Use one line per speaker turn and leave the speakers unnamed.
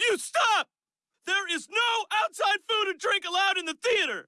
You stop! There is no outside food and drink allowed in the theater!